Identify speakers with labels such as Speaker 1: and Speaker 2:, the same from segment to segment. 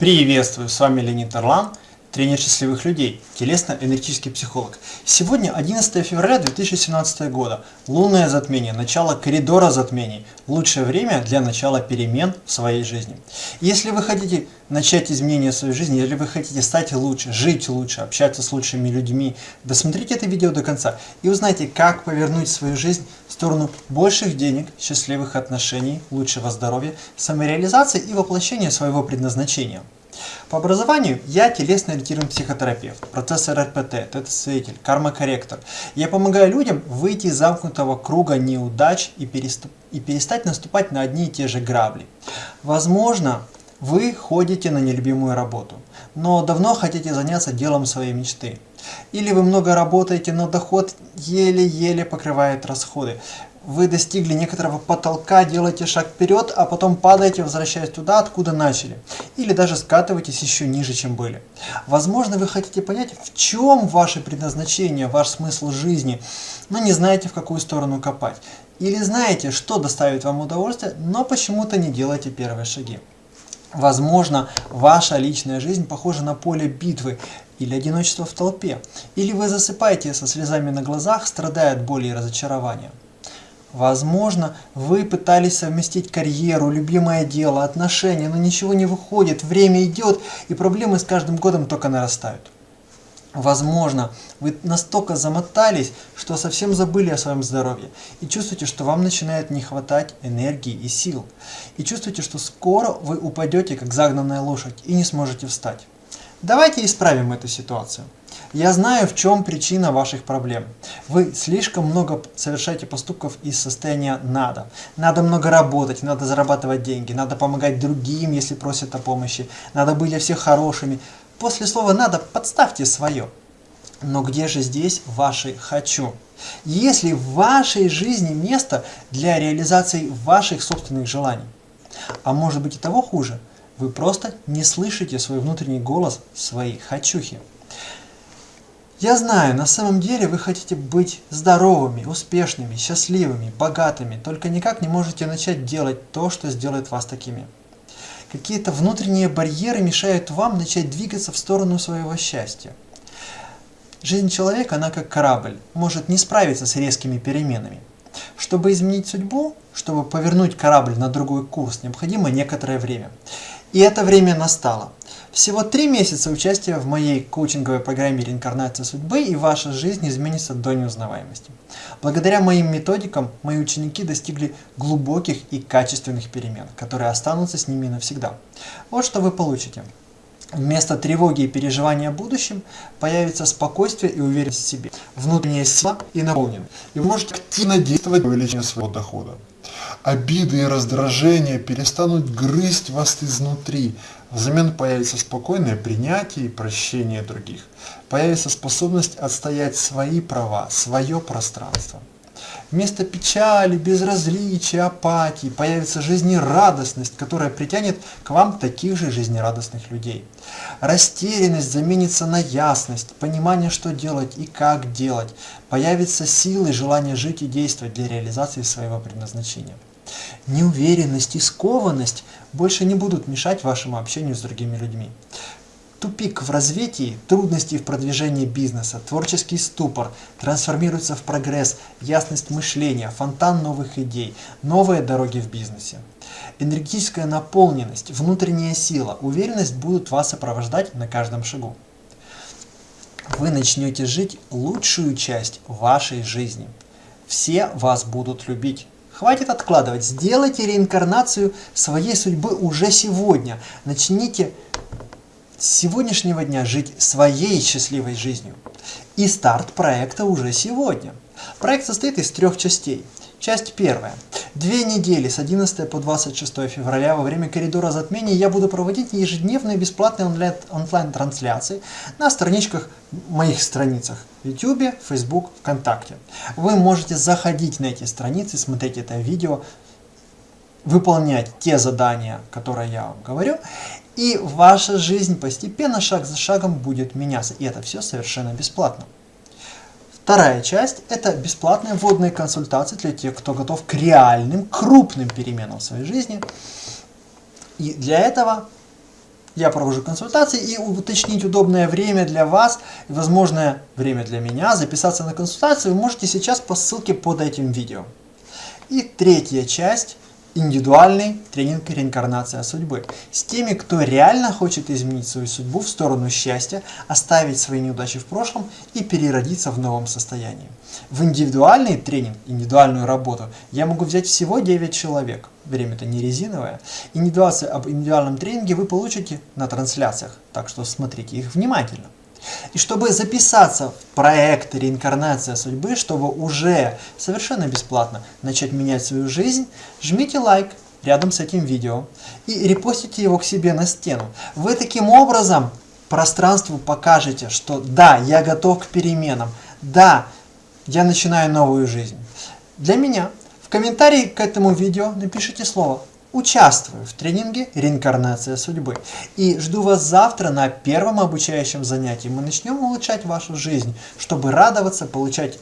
Speaker 1: Приветствую, с вами Леонид Орлан, тренер счастливых людей, телесно-энергетический психолог. Сегодня 11 февраля 2017 года, лунное затмение, начало коридора затмений, лучшее время для начала перемен в своей жизни. Если вы хотите начать изменения в своей жизни, если вы хотите стать лучше, жить лучше, общаться с лучшими людьми, досмотрите это видео до конца и узнайте, как повернуть свою жизнь в сторону больших денег, счастливых отношений, лучшего здоровья, самореализации и воплощения своего предназначения. По образованию я телесно-ориентированный психотерапевт, процессор РПТ, тета-свидетель, карма-корректор. Я помогаю людям выйти из замкнутого круга неудач и, переступ... и перестать наступать на одни и те же грабли. Возможно, вы ходите на нелюбимую работу, но давно хотите заняться делом своей мечты. Или вы много работаете, но доход еле-еле покрывает расходы вы достигли некоторого потолка, делаете шаг вперед, а потом падаете, возвращаясь туда, откуда начали. Или даже скатываетесь еще ниже, чем были. Возможно, вы хотите понять, в чем ваше предназначение, ваш смысл жизни, но не знаете, в какую сторону копать. Или знаете, что доставит вам удовольствие, но почему-то не делаете первые шаги. Возможно, ваша личная жизнь похожа на поле битвы или одиночество в толпе. Или вы засыпаете со слезами на глазах, страдая от боли и разочарования. Возможно, вы пытались совместить карьеру, любимое дело, отношения, но ничего не выходит, время идет, и проблемы с каждым годом только нарастают. Возможно, вы настолько замотались, что совсем забыли о своем здоровье и чувствуете, что вам начинает не хватать энергии и сил. И чувствуете, что скоро вы упадете, как загнанная лошадь, и не сможете встать. Давайте исправим эту ситуацию. Я знаю, в чем причина ваших проблем. Вы слишком много совершаете поступков из состояния «надо». Надо много работать, надо зарабатывать деньги, надо помогать другим, если просят о помощи, надо быть для всех хорошими. После слова «надо» подставьте свое. Но где же здесь ваши «хочу»? Если в вашей жизни место для реализации ваших собственных желаний? А может быть и того хуже, вы просто не слышите свой внутренний голос, свои «хочухи». Я знаю, на самом деле вы хотите быть здоровыми, успешными, счастливыми, богатыми, только никак не можете начать делать то, что сделает вас такими. Какие-то внутренние барьеры мешают вам начать двигаться в сторону своего счастья. Жизнь человека, она как корабль, может не справиться с резкими переменами. Чтобы изменить судьбу, чтобы повернуть корабль на другой курс, необходимо некоторое время. И это время настало. Всего три месяца участия в моей коучинговой программе «Реинкарнация судьбы» и ваша жизнь изменится до неузнаваемости. Благодаря моим методикам мои ученики достигли глубоких и качественных перемен, которые останутся с ними навсегда. Вот что вы получите. Вместо тревоги и переживания о будущем появится спокойствие и уверенность в себе, внутренняя сила и наполненность. И вы можете активно действовать для увеличения своего дохода. Обиды и раздражения перестанут грызть вас изнутри. Взамен появится спокойное принятие и прощение других. Появится способность отстоять свои права, свое пространство. Вместо печали, безразличия, апатии появится жизнерадостность, которая притянет к вам таких же жизнерадостных людей. Растерянность заменится на ясность, понимание, что делать и как делать. Появится сила и желание жить и действовать для реализации своего предназначения. Неуверенность и скованность больше не будут мешать вашему общению с другими людьми. Тупик в развитии, трудности в продвижении бизнеса, творческий ступор трансформируется в прогресс, ясность мышления, фонтан новых идей, новые дороги в бизнесе. Энергетическая наполненность, внутренняя сила, уверенность будут вас сопровождать на каждом шагу. Вы начнете жить лучшую часть вашей жизни. Все вас будут любить. Хватит откладывать, сделайте реинкарнацию своей судьбы уже сегодня. Начните сегодняшнего дня жить своей счастливой жизнью. И старт проекта уже сегодня. Проект состоит из трех частей. Часть первая. Две недели с 11 по 26 февраля во время коридора затмений я буду проводить ежедневные бесплатные онлайн-трансляции на страничках, моих страницах YouTube, Facebook, ВКонтакте. Вы можете заходить на эти страницы, смотреть это видео, выполнять те задания, которые я вам говорю, и ваша жизнь постепенно, шаг за шагом будет меняться. И это все совершенно бесплатно. Вторая часть – это бесплатные вводные консультации для тех, кто готов к реальным, крупным переменам в своей жизни. И для этого я провожу консультации и уточнить удобное время для вас и возможное время для меня, записаться на консультацию вы можете сейчас по ссылке под этим видео. И третья часть индивидуальный тренинг «Реинкарнация судьбы» с теми, кто реально хочет изменить свою судьбу в сторону счастья, оставить свои неудачи в прошлом и переродиться в новом состоянии. В индивидуальный тренинг, индивидуальную работу я могу взять всего 9 человек. Время-то не резиновое. Индивидуацию об индивидуальном тренинге вы получите на трансляциях, так что смотрите их внимательно. И чтобы записаться в проект «Реинкарнация судьбы», чтобы уже совершенно бесплатно начать менять свою жизнь, жмите лайк рядом с этим видео и репостите его к себе на стену. Вы таким образом пространству покажете, что да, я готов к переменам, да, я начинаю новую жизнь. Для меня в комментарии к этому видео напишите слово Участвую в тренинге «Реинкарнация судьбы» и жду вас завтра на первом обучающем занятии. Мы начнем улучшать вашу жизнь, чтобы радоваться, получать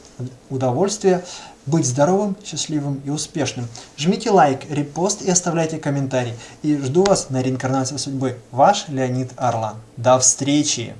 Speaker 1: удовольствие, быть здоровым, счастливым и успешным. Жмите лайк, репост и оставляйте комментарий. И жду вас на «Реинкарнация судьбы». Ваш Леонид Орлан. До встречи!